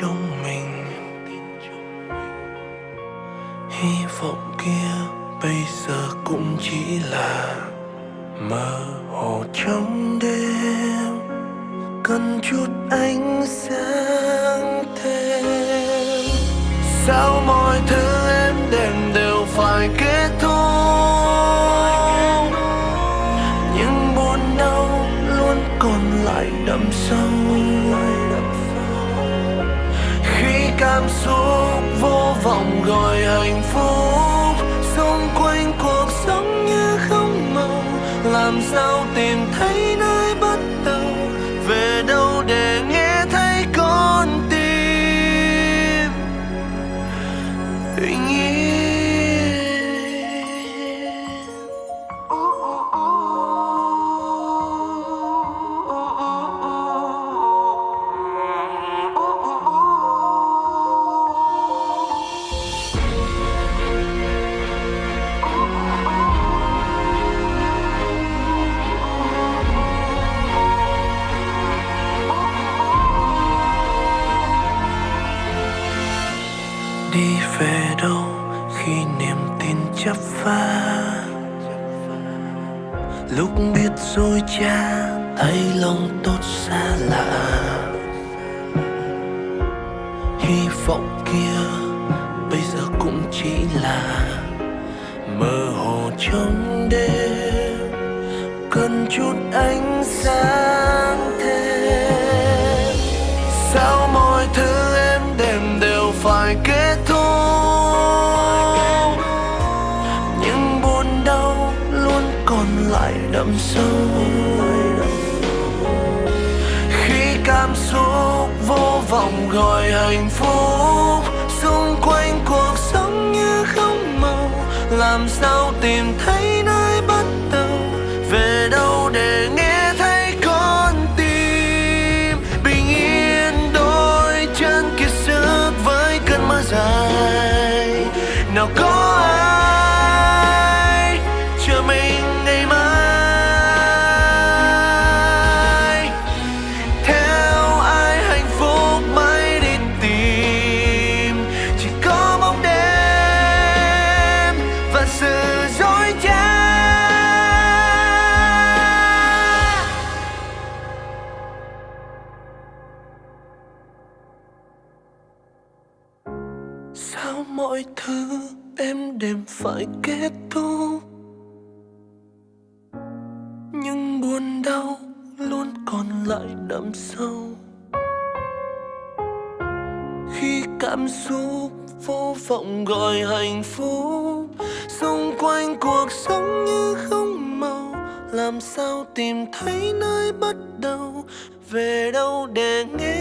trong mình. Hy vọng kia bây giờ cũng chỉ là mơ hồ trong đêm. Cần chút ánh sáng thêm. Sao mọi thứ em đêm đều phải kết thúc? Những buồn đau luôn còn lại đậm sâu. Cảm xúc, vô vọng gọi hạnh phúc. Xung quanh cuộc sống như không màu, làm sao tìm thấy nơi bắt đầu? Về đâu để nghe thấy con tim? Bình yên đi về đâu khi niềm tin chấp phá? Lúc biết dối cha thấy lòng tốt xa lạ. Hy vọng kia bây giờ cũng chỉ là mơ hồ trong đêm. Cần chút ánh sáng. Còn lại đậm sâu. Khi cảm xúc vô vọng gọi hạnh phúc mọi thứ em đêm phải kết thúc. Nhưng buồn đau luôn còn lại đậm sâu. Khi cảm xúc vô vọng gọi hạnh phúc, xung quanh cuộc sống như không màu, làm sao tìm thấy nơi bắt đầu về đâu để nghe